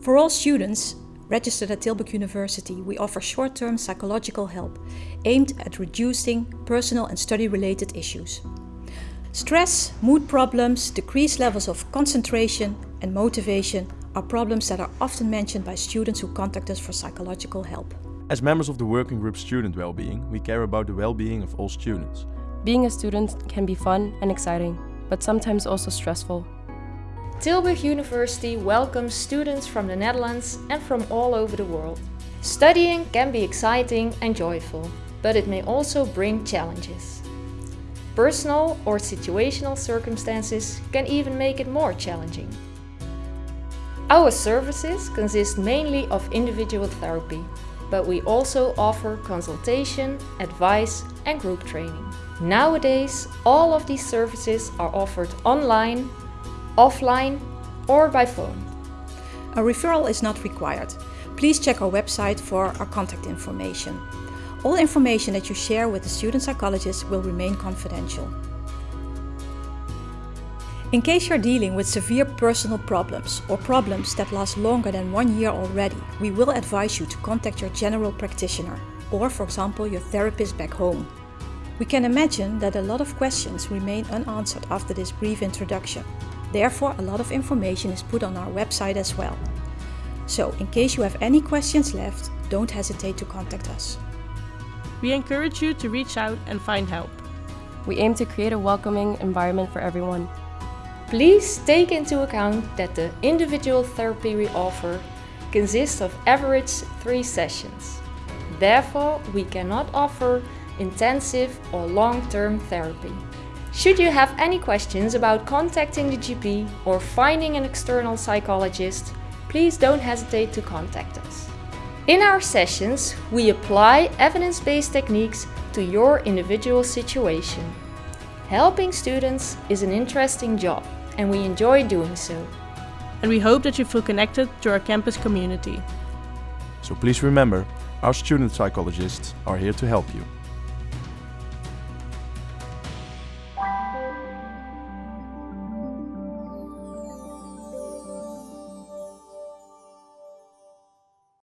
For all students registered at Tilburg University, we offer short-term psychological help aimed at reducing personal and study-related issues. Stress, mood problems, decreased levels of concentration and motivation are problems that are often mentioned by students who contact us for psychological help. As members of the working group Student Wellbeing, we care about the well-being of all students. Being a student can be fun and exciting, but sometimes also stressful. Tilburg University welcomes students from the Netherlands and from all over the world. Studying can be exciting and joyful, but it may also bring challenges. Personal or situational circumstances can even make it more challenging. Our services consist mainly of individual therapy, but we also offer consultation, advice and group training. Nowadays, all of these services are offered online, offline or by phone. A referral is not required. Please check our website for our contact information. All information that you share with the student psychologist will remain confidential. In case you're dealing with severe personal problems or problems that last longer than one year already, we will advise you to contact your general practitioner or, for example, your therapist back home. We can imagine that a lot of questions remain unanswered after this brief introduction. Therefore, a lot of information is put on our website as well. So, in case you have any questions left, don't hesitate to contact us. We encourage you to reach out and find help. We aim to create a welcoming environment for everyone. Please take into account that the individual therapy we offer consists of average three sessions. Therefore, we cannot offer intensive or long-term therapy. Should you have any questions about contacting the GP or finding an external psychologist, please don't hesitate to contact us. In our sessions, we apply evidence-based techniques to your individual situation. Helping students is an interesting job and we enjoy doing so. And we hope that you feel connected to our campus community. So please remember, our student psychologists are here to help you.